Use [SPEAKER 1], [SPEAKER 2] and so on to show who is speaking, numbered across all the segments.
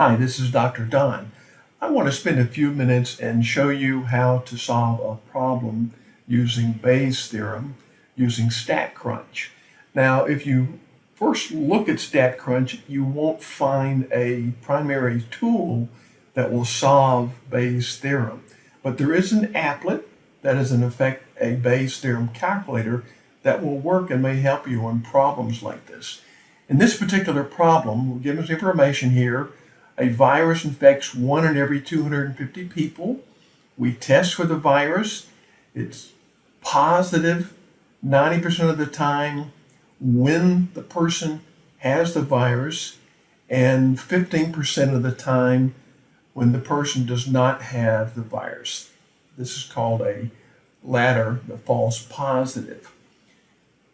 [SPEAKER 1] Hi, this is Dr. Don. I want to spend a few minutes and show you how to solve a problem using Bayes' theorem using StatCrunch. Now, if you first look at StatCrunch, you won't find a primary tool that will solve Bayes' theorem. But there is an applet that is in effect a Bayes' theorem calculator that will work and may help you on problems like this. In this particular problem, we're given information here. A virus infects one in every 250 people. We test for the virus. It's positive 90% of the time when the person has the virus and 15% of the time when the person does not have the virus. This is called a ladder, the false positive.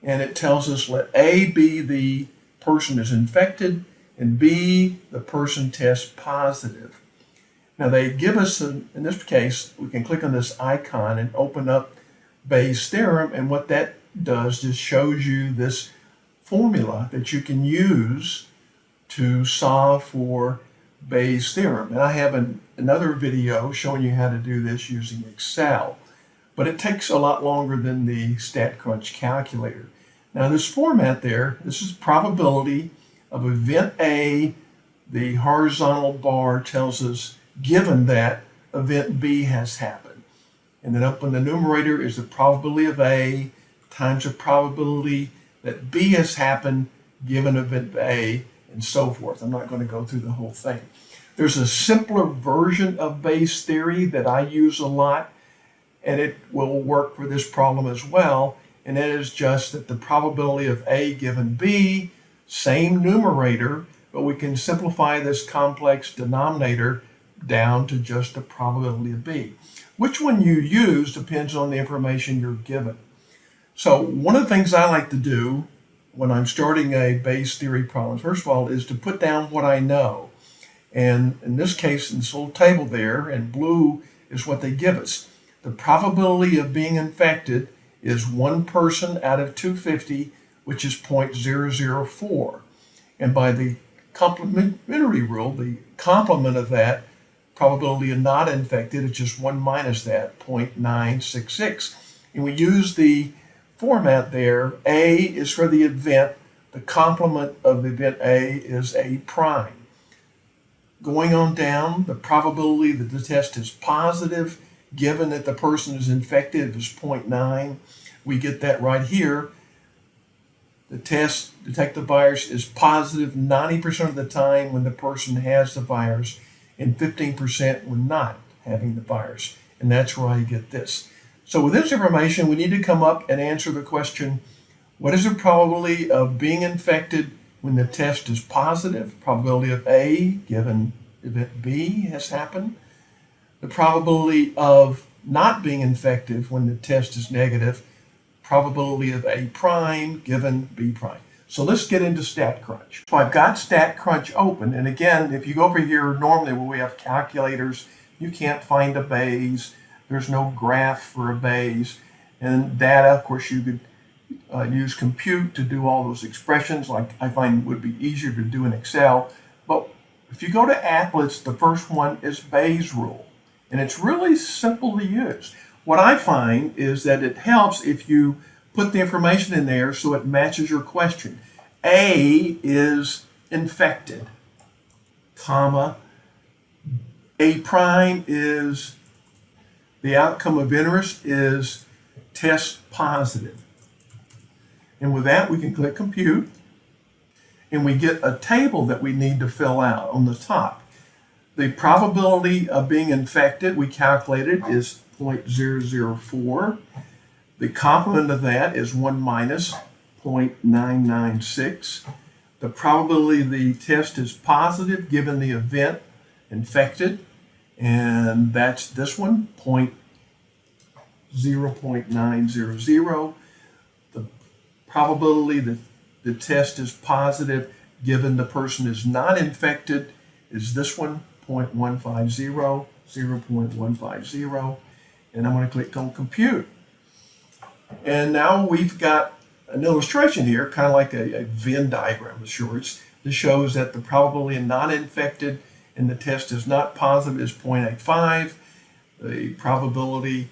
[SPEAKER 1] And it tells us let A be the person is infected and B, the person tests positive. Now they give us, in this case, we can click on this icon and open up Bayes' theorem and what that does just shows you this formula that you can use to solve for Bayes' theorem. And I have an, another video showing you how to do this using Excel, but it takes a lot longer than the StatCrunch calculator. Now this format there, this is probability of event A. The horizontal bar tells us given that event B has happened. And then up in the numerator is the probability of A times the probability that B has happened given event A and so forth. I'm not going to go through the whole thing. There's a simpler version of Bayes theory that I use a lot, and it will work for this problem as well, and that is just that the probability of A given B, same numerator, but we can simplify this complex denominator down to just the probability of B. Which one you use depends on the information you're given. So one of the things I like to do when I'm starting a Bayes theory problem, first of all, is to put down what I know. And in this case, in this little table there, in blue is what they give us. The probability of being infected is one person out of 250, which is 0.004. And by the complementary rule, the complement of that probability of not infected is just 1 minus that, 0.966. And we use the format there. A is for the event. The complement of the event A is A prime. Going on down, the probability that the test is positive, given that the person is infected, is 0.9. We get that right here. The test detect the virus is positive 90% of the time when the person has the virus and 15% when not having the virus. And that's where I get this. So with this information, we need to come up and answer the question, what is the probability of being infected when the test is positive? Probability of A given event B has happened. The probability of not being infected when the test is negative. Probability of A prime given B prime. So let's get into StatCrunch. So I've got StatCrunch open, and again, if you go over here, normally when we have calculators, you can't find a Bayes, there's no graph for a Bayes. And data, of course, you could uh, use compute to do all those expressions like I find would be easier to do in Excel. But if you go to applets, the first one is Bayes rule. And it's really simple to use. What I find is that it helps if you put the information in there so it matches your question. A is infected, comma, A prime is the outcome of interest is test positive. And with that, we can click compute and we get a table that we need to fill out on the top. The probability of being infected, we calculated, is 0.004. The complement of that is 1 minus 0.996. The probability the test is positive given the event infected and that's this one, point 0.900. The probability that the test is positive given the person is not infected is this one, 0.150, 0.150. And I'm going to click on compute. And now we've got an illustration here, kind of like a, a Venn diagram of sorts, that shows that the probability of not infected and the test is not positive is 0.85. The probability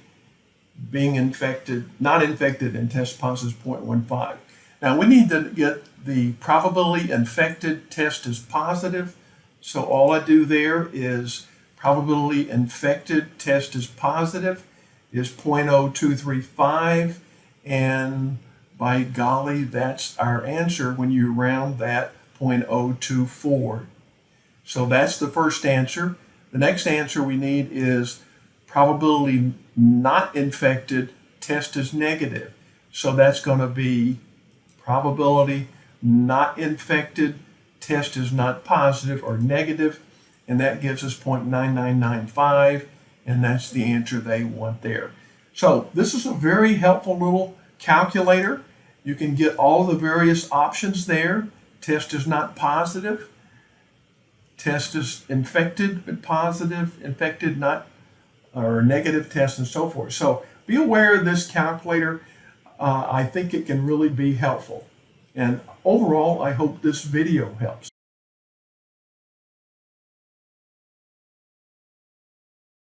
[SPEAKER 1] being infected, not infected and test positive is 0.15. Now we need to get the probability infected test is positive. So all I do there is probability infected test is positive is 0.0235 and by golly that's our answer when you round that 0.024. So that's the first answer. The next answer we need is probability not infected test is negative. So that's going to be probability not infected test is not positive or negative, and that gives us 0.9995, and that's the answer they want there. So this is a very helpful little calculator. You can get all the various options there. Test is not positive. Test is infected but positive, infected not, or negative test and so forth. So be aware of this calculator. Uh, I think it can really be helpful. And overall, I hope this video helps.